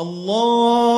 Allah.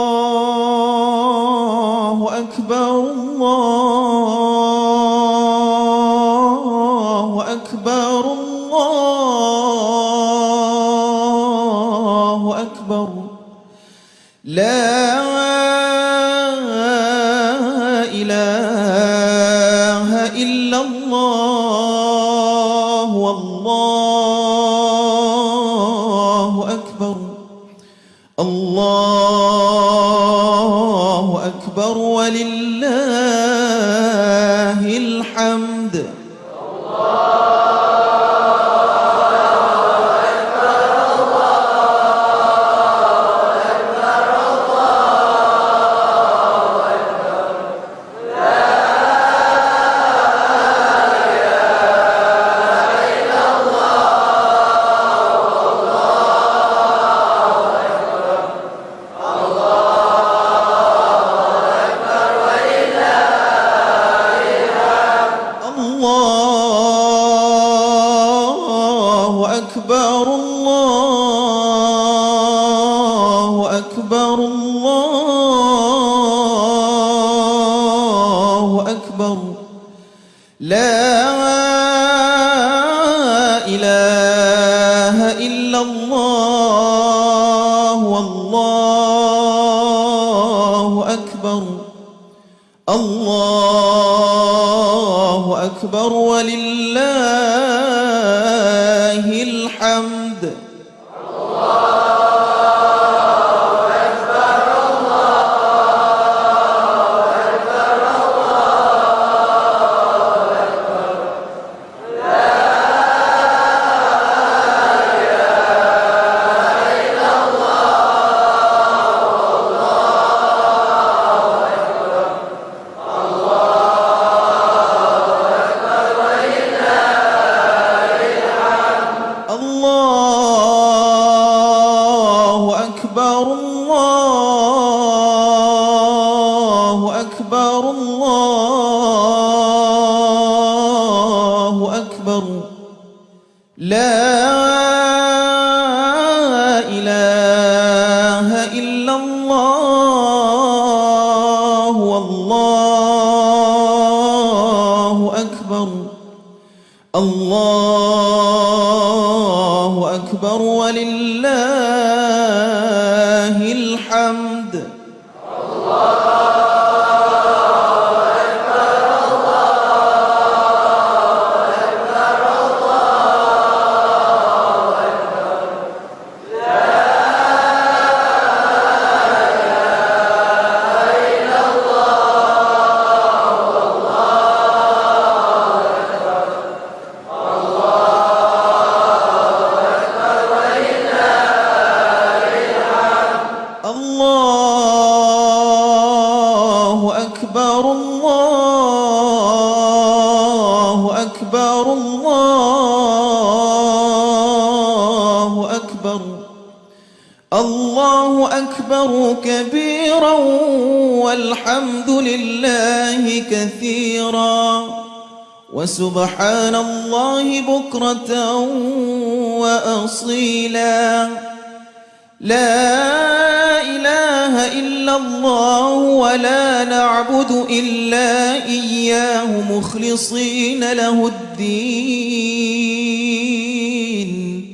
الظالمين.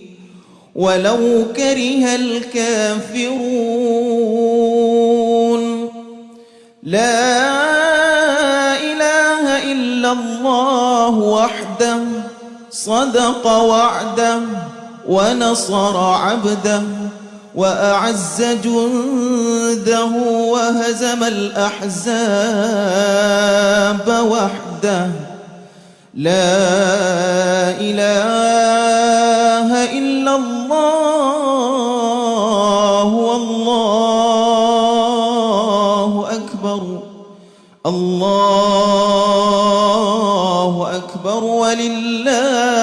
ولو كره الكافرون. لا إله إلا الله وحده صدق وعده ونصر عبده وأعز جنده وهزم الأحزاب وحده. لا إله إلا الله والله أكبر الله أكبر ولله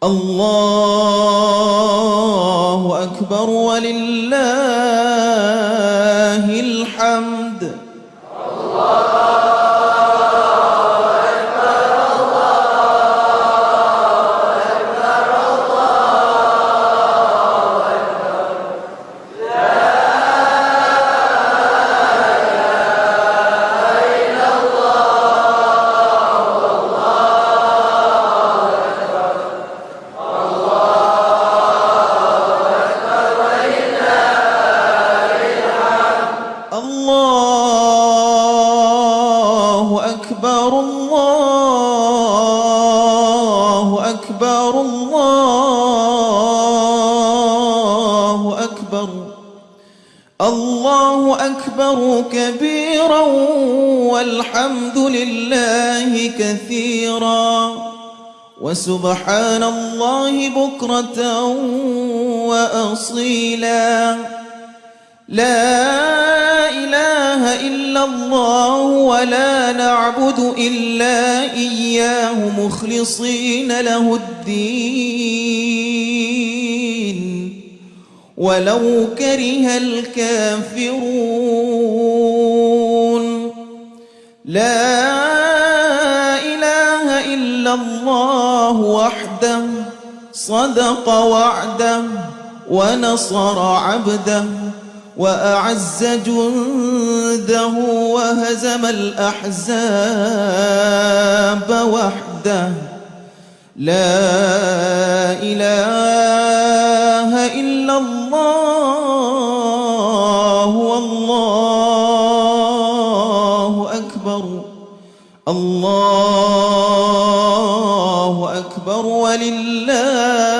الله أكبر ولله ونصر عبده وأعز جنده وهزم الأحزاب وحده. لا إله إلا الله والله أكبر. الله أكبر ولله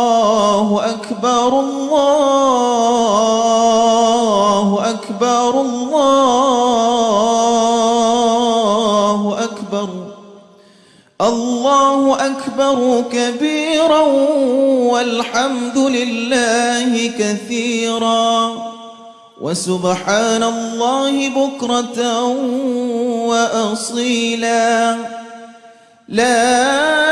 الله أكبر الله أكبر الله أكبر الله أكبر كبيرا والحمد لله كثيرا وسبحان الله بكرة وأصيلا لا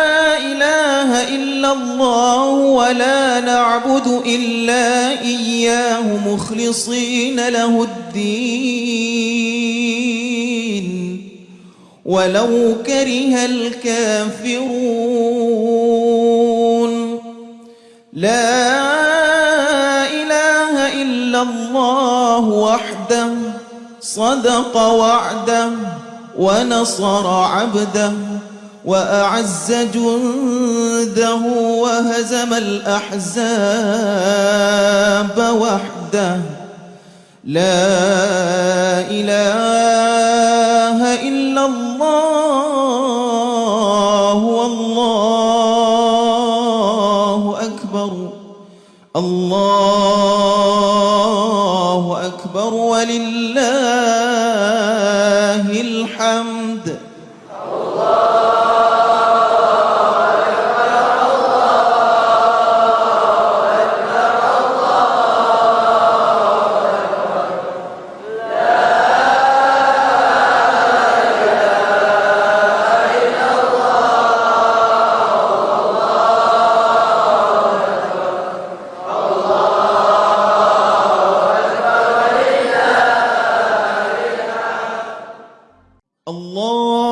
إله إلا الله ولا نعبد إلا إياه مخلصين له الدين. ولو كره الكافرون. لا إله إلا الله وحده صدق وعده ونصر عبده. وأعز جنده وهزم الأحزاب وحده. لا إله إلا الله والله أكبر. الله الله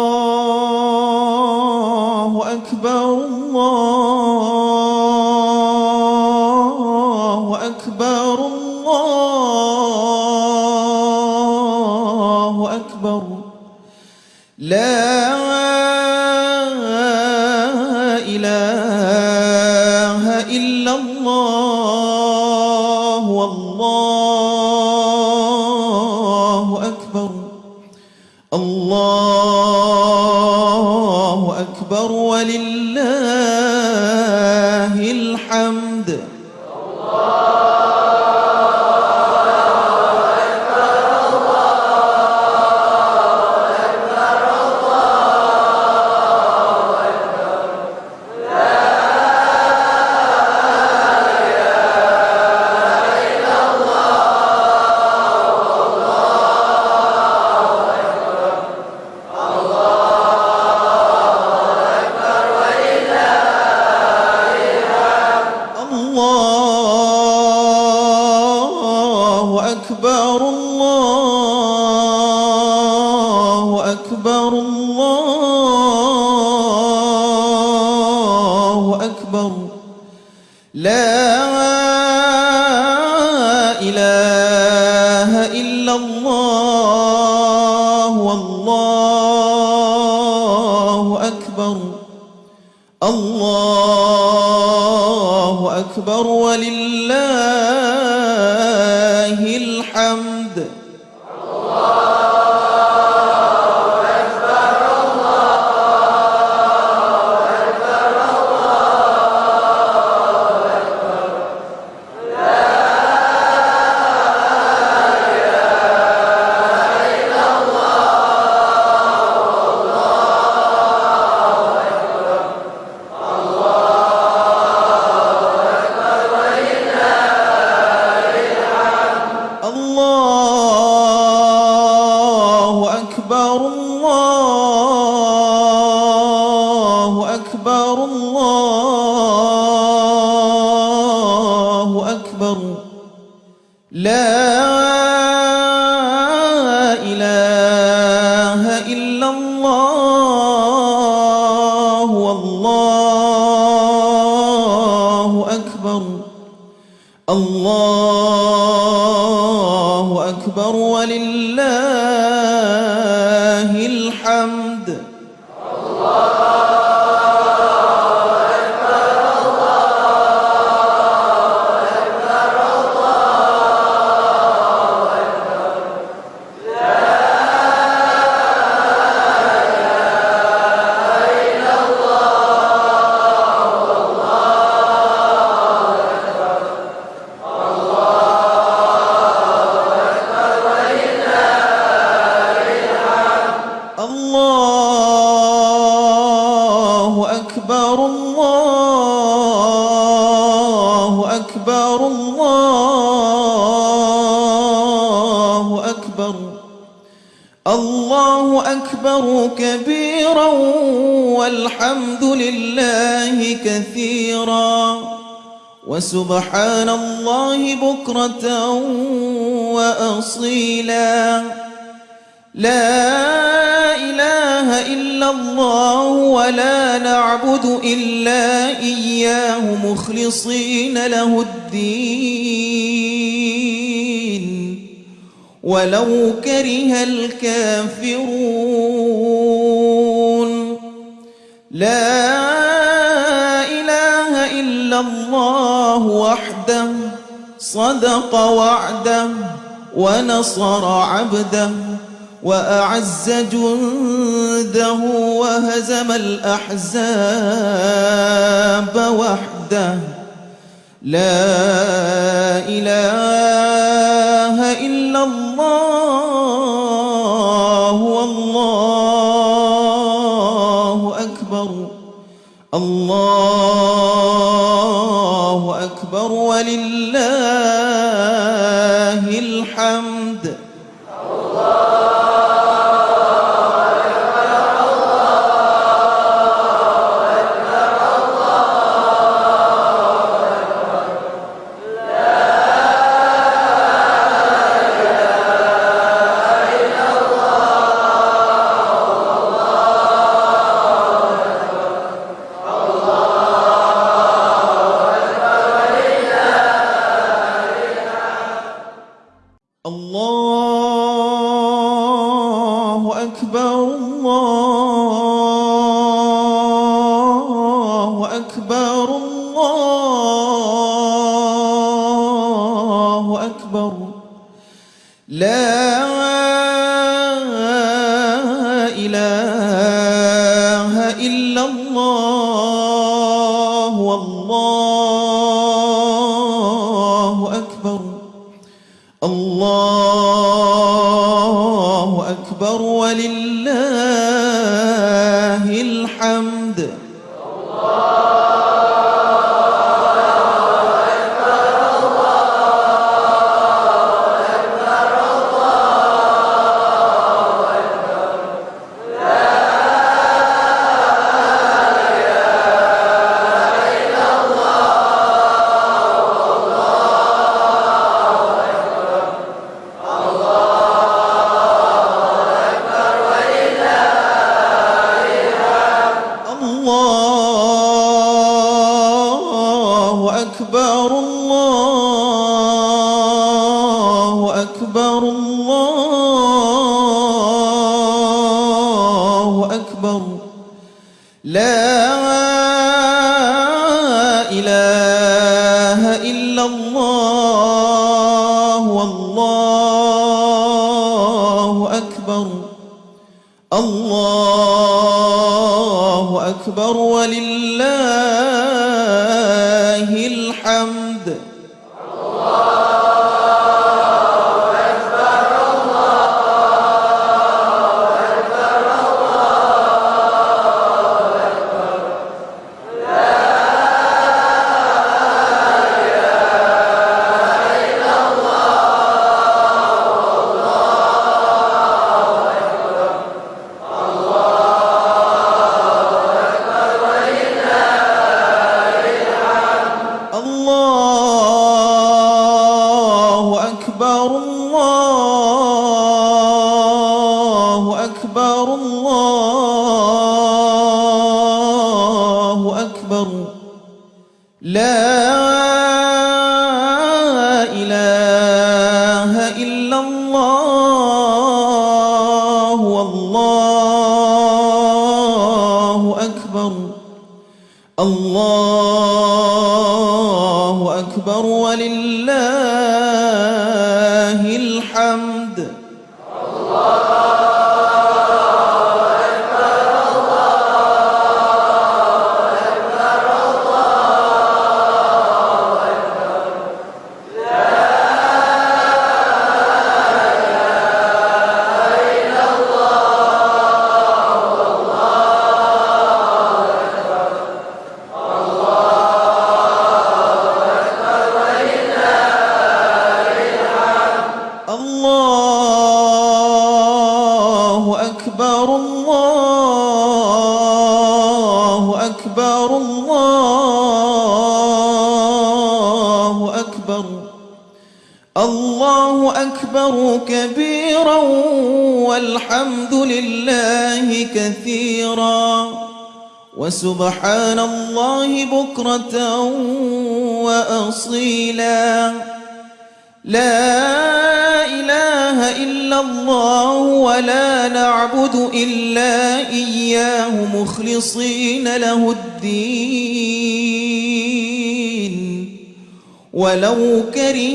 مبين ولو كره الكافرون. لا إله إلا الله وحده صدق وعده ونصر عبده وأعز جنده وهزم الأحزاب وحده. لا إله إلا الله والله أكبر الله أكبر ولله الله أكبر ولله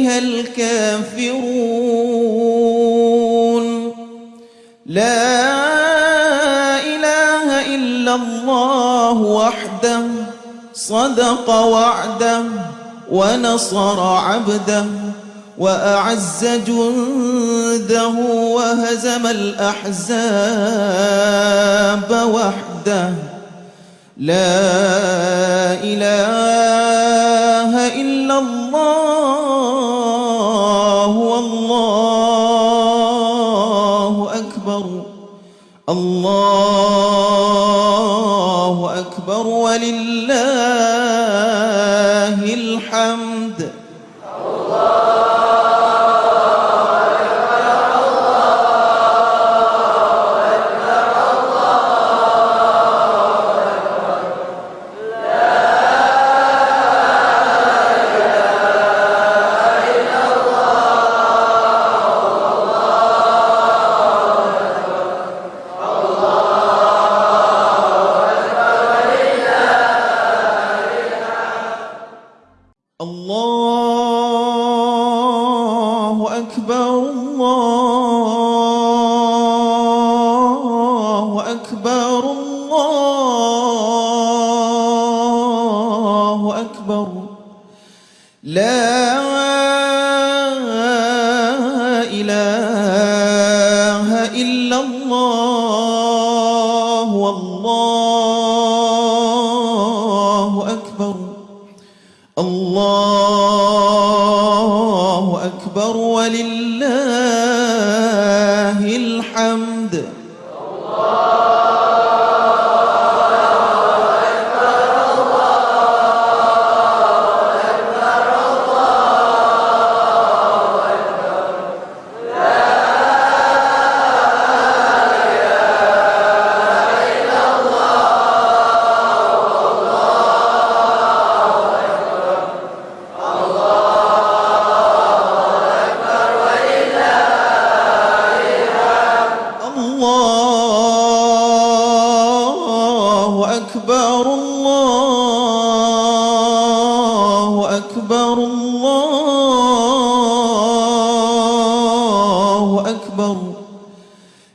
بها الكافرون. لا إله إلا الله وحده صدق وعده ونصر عبده وأعز جنده وهزم الأحزاب وحده. لا إله أكبر الله أكبر ولله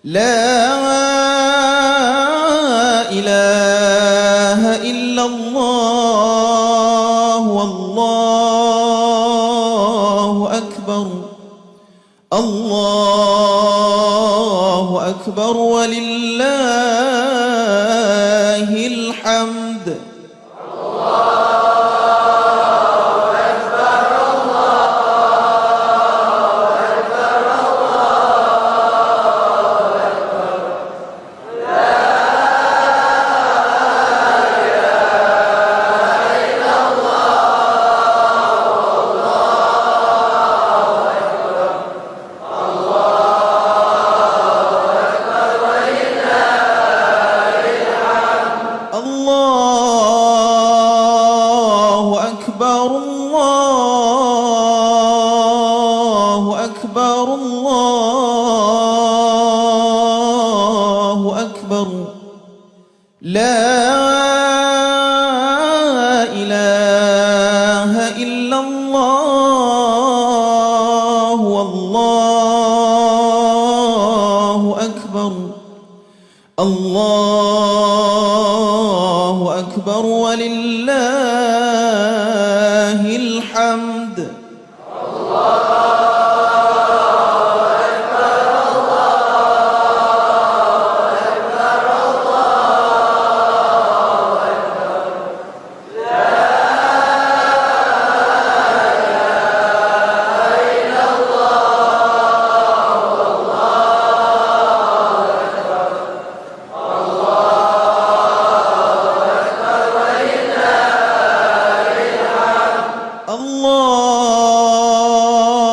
La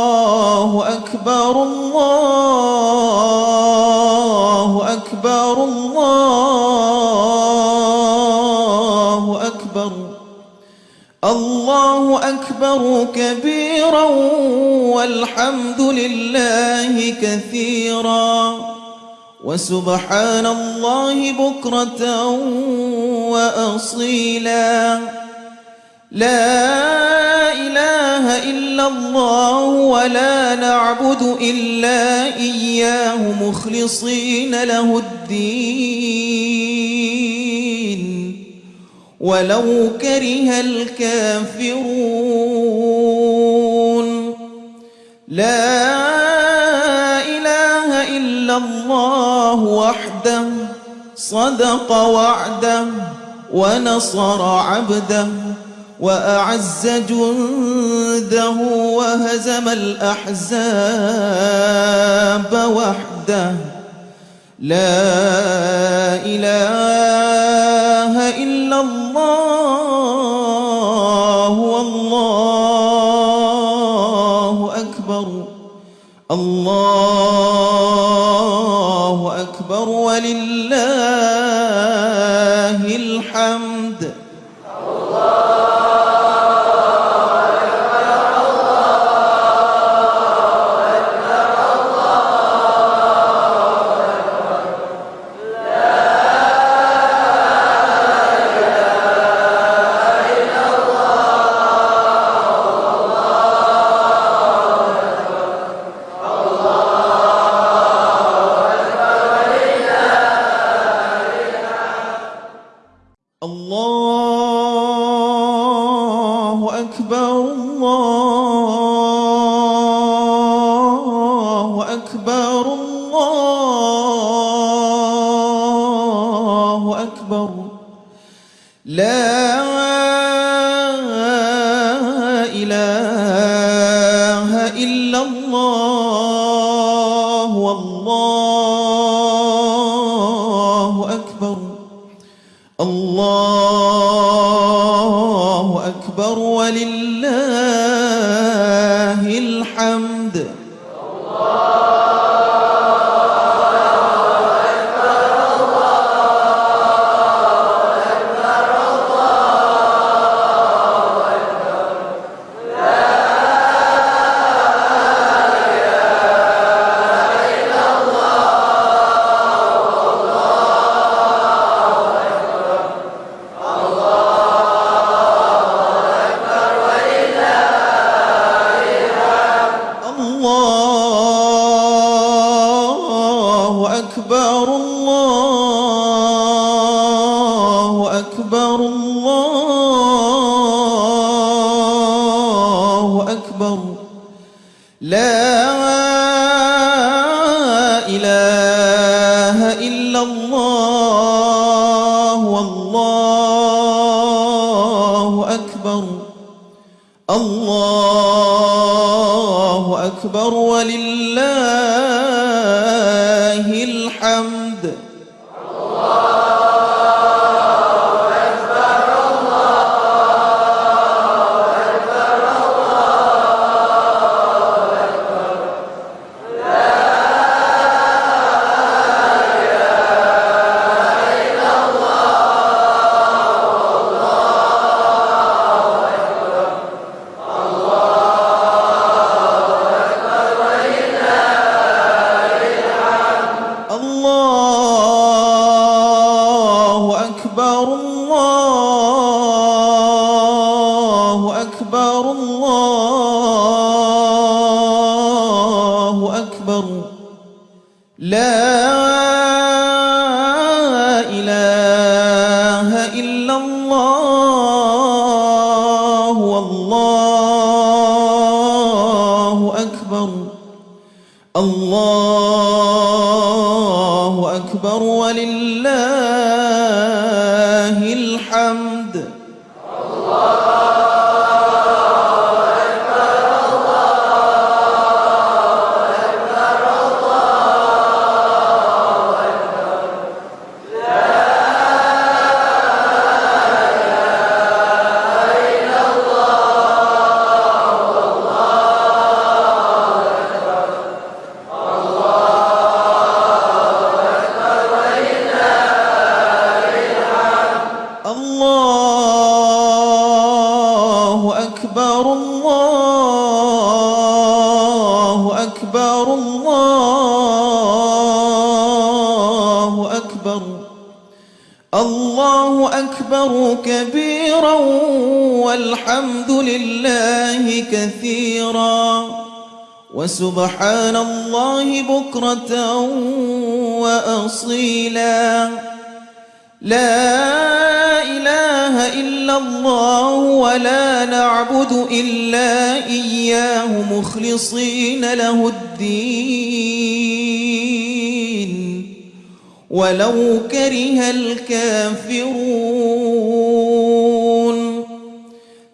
الله أكبر الله أكبر الله أكبر الله أكبر كبيرا والحمد لله كثيرا وسبحان الله بكرة وأصيلا لا إله إلا الله ولا نعبد إلا إياه مخلصين له الدين. ولو كره الكافرون. لا إله إلا الله وحده صدق وعده ونصر عبده. وأعز جنده وهزم الأحزاب وحده. لا إله إلا الله والله أكبر. الله أكبر ولله الله ولو كره الكافرون.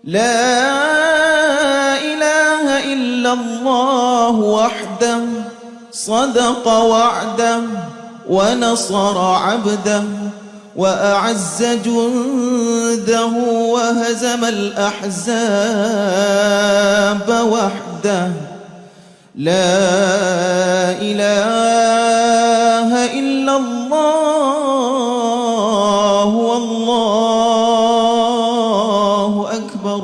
لا إله إلا الله وحده صدق وعده ونصر عبده وأعز جنده وهزم الأحزاب وحده. لا إله إلا الله والله أكبر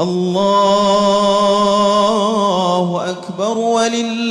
الله أكبر ولله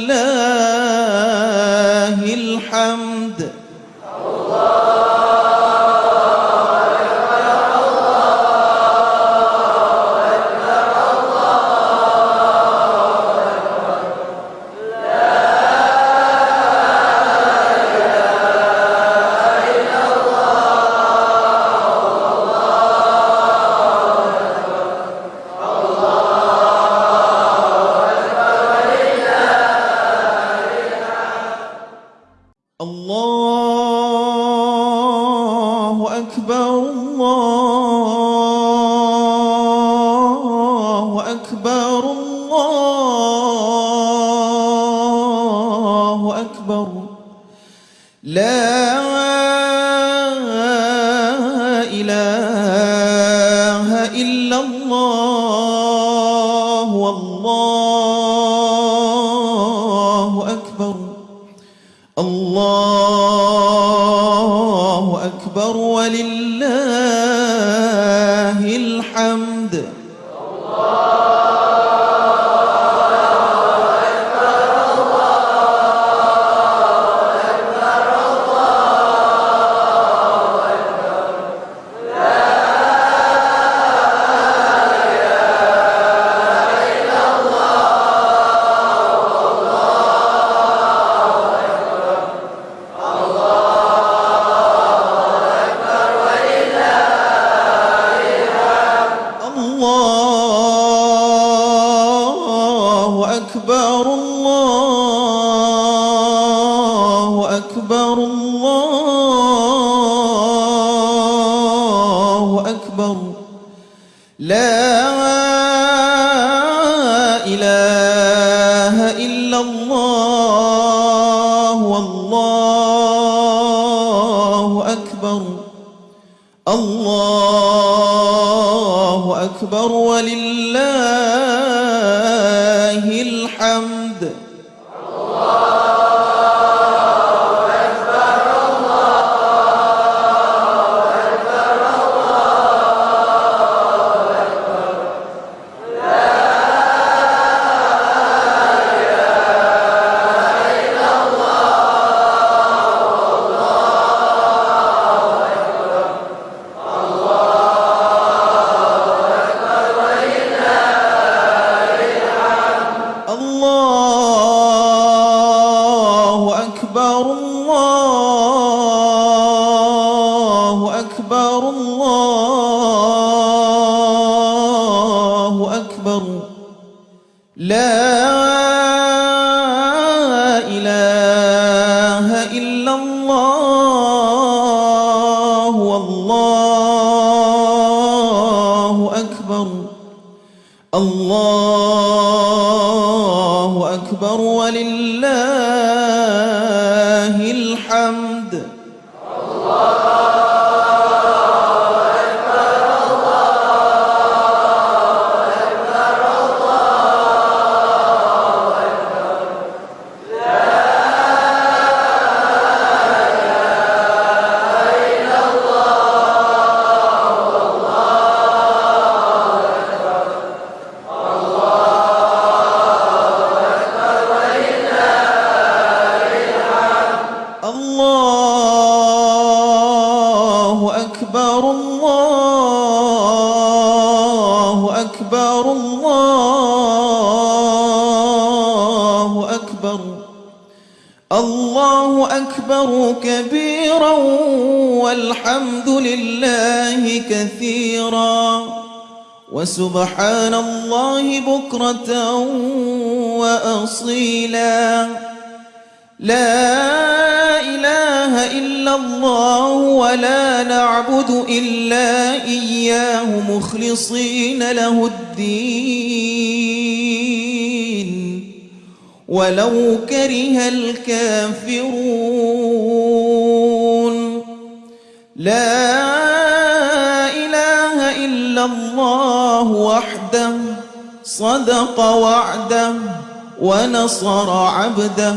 ونصر عبده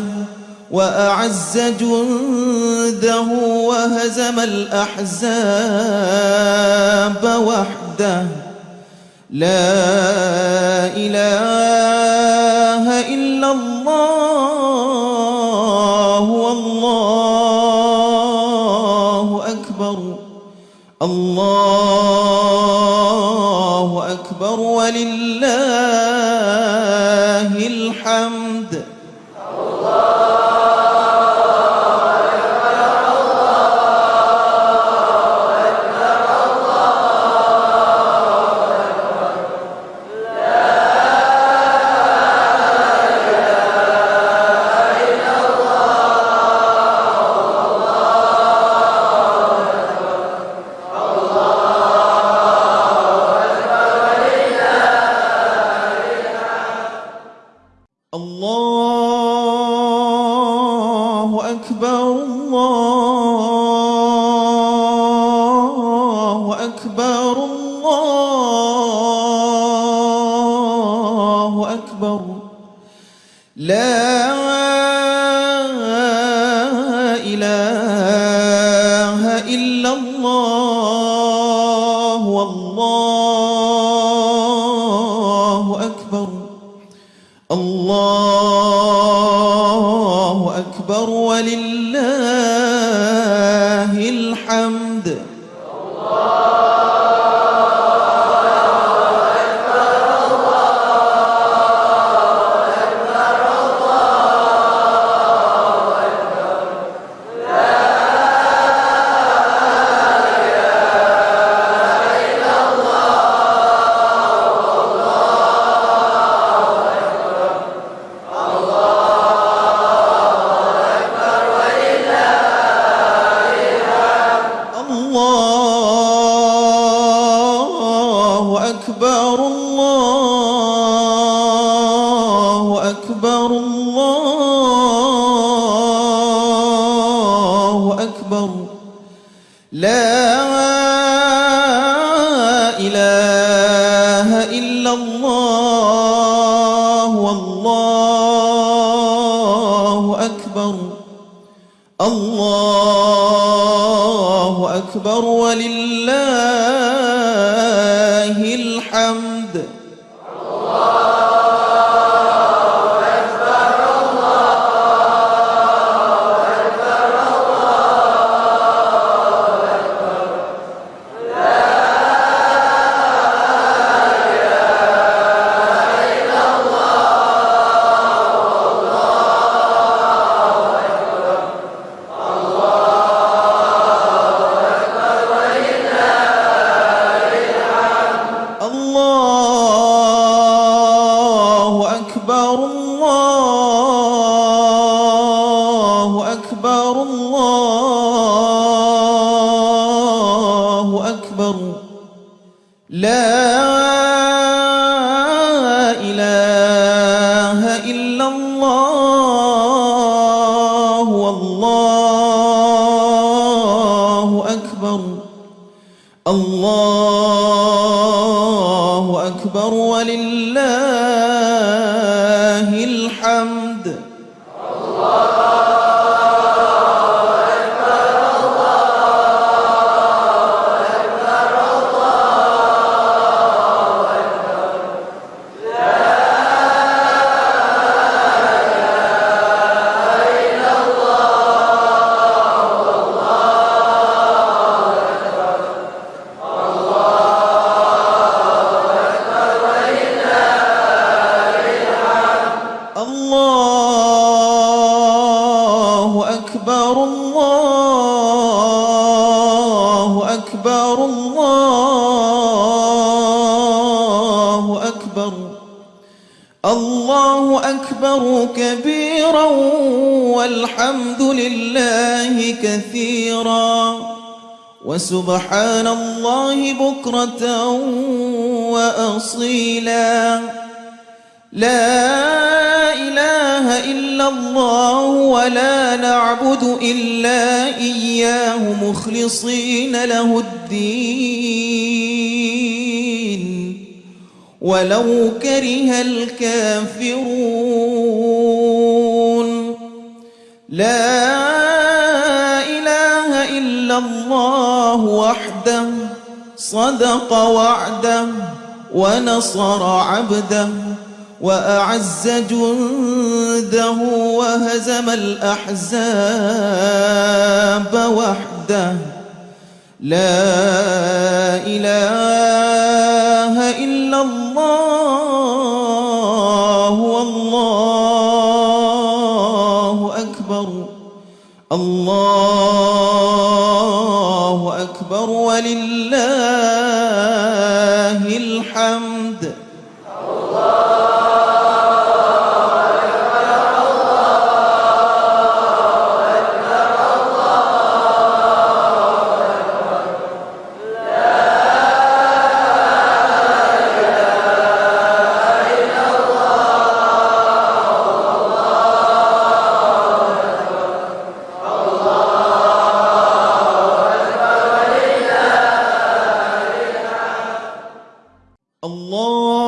وأعز جنده وهزم الأحزاب وحده. لا إله إلا الله والله أكبر. الله أكبر ولله أكبر. لا الله أكبر الله أكبر الله أكبر الله أكبر كبيرا والحمد لله كثيرا وسبحان الله بكرة وأصيلا. لا إلا الله ولا نعبد إلا إياه مخلصين له الدين. ولو كره الكافرون. لا إله إلا الله وحده صدق وعده ونصر عبده. وأعز جنده وهزم الأحزاب وحده. لا إله إلا الله والله أكبر. الله أكبر ولله الله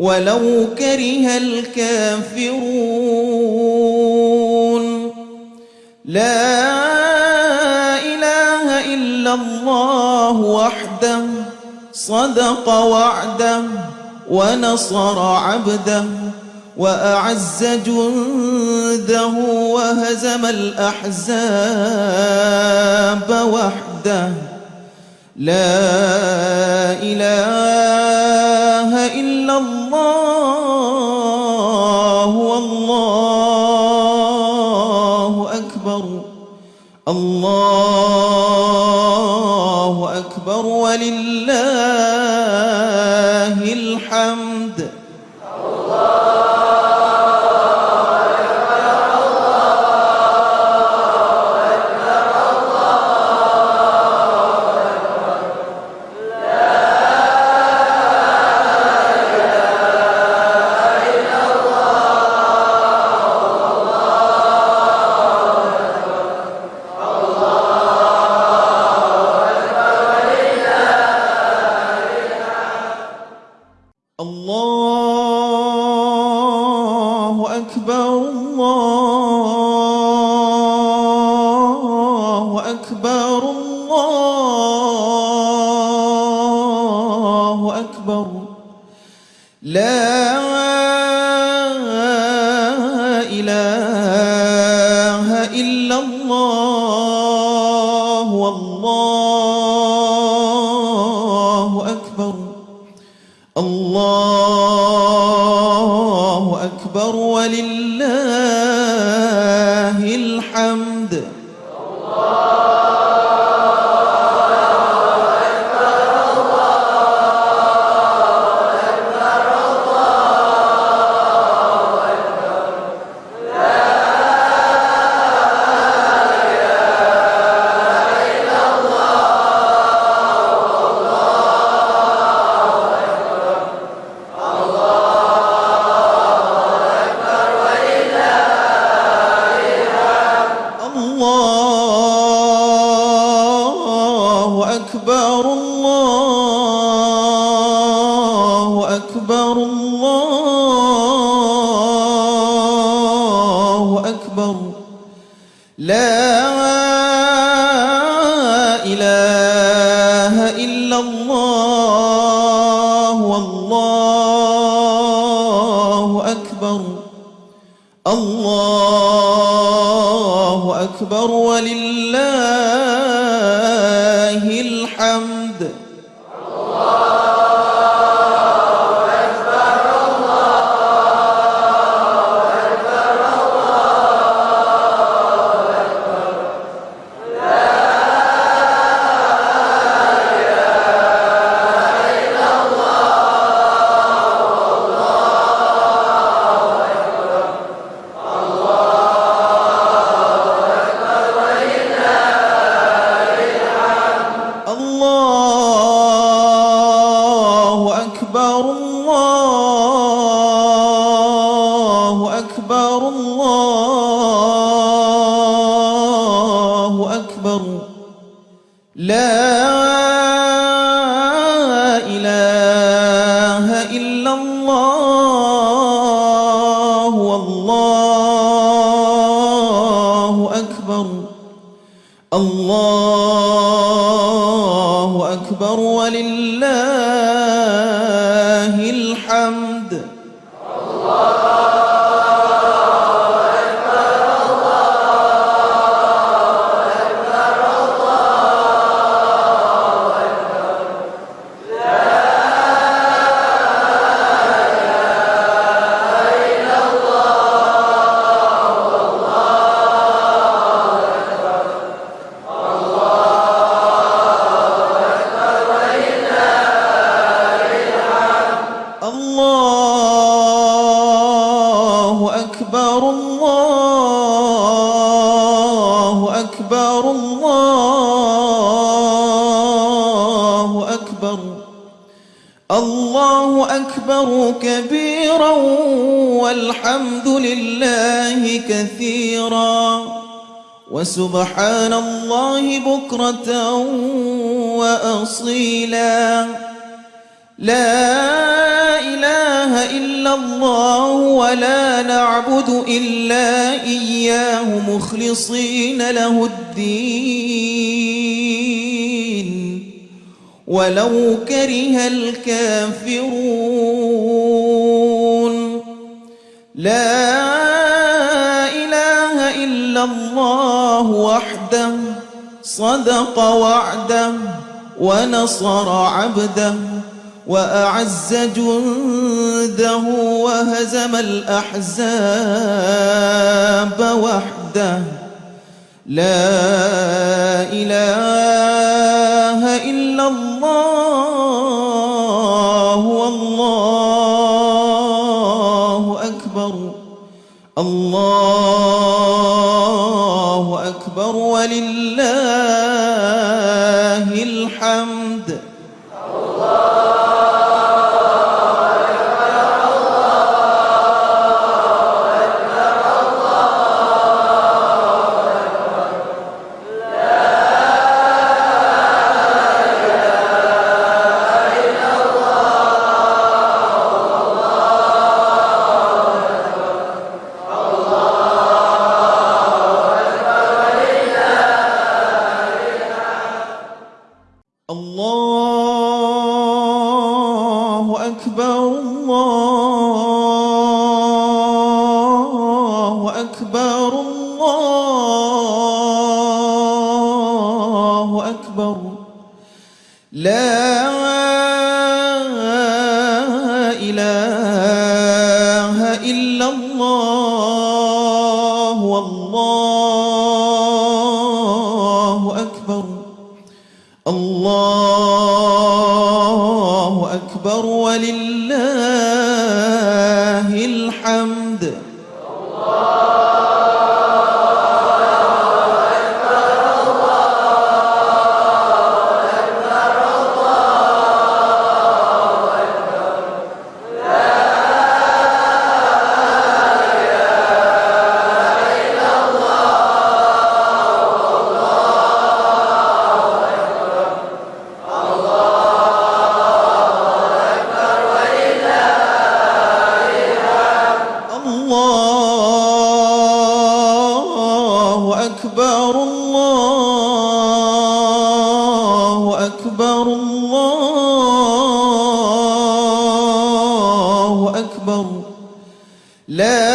ولو كره الكافرون. لا إله إلا الله وحده صدق وعده ونصر عبده وأعز جنده وهزم الأحزاب وحده. لا إله إلا الله Oh. الله أكبر ولله ولو كره الكافرون لا إله إلا الله وحده صدق وعده ونصر عبده وأعز جنده وهزم الأحزاب وحده لا إله الله والله أكبر الله أكبر ولله La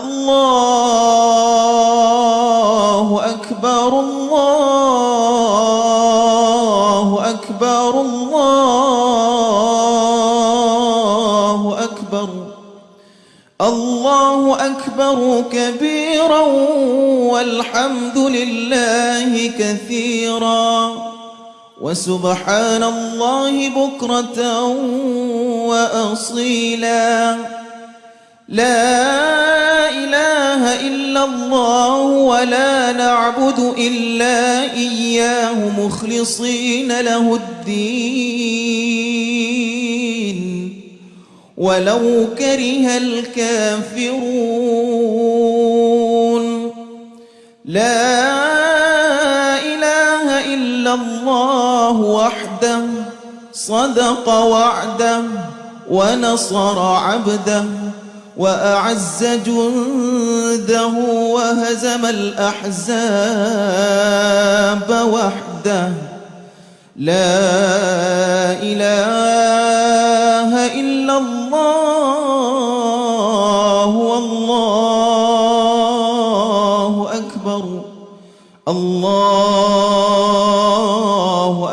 الله أكبر الله أكبر الله أكبر الله أكبر كبيرا والحمد لله كثيرا وسبحان الله بكرة وأصيلا لا الله ولا نعبد إلا إياه مخلصين له الدين. ولو كره الكافرون. لا إله إلا الله وحده صدق وعده ونصر عبده. وأعز جنده وهزم الأحزاب وحده. لا إله إلا الله والله أكبر. الله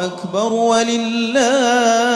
أكبر ولله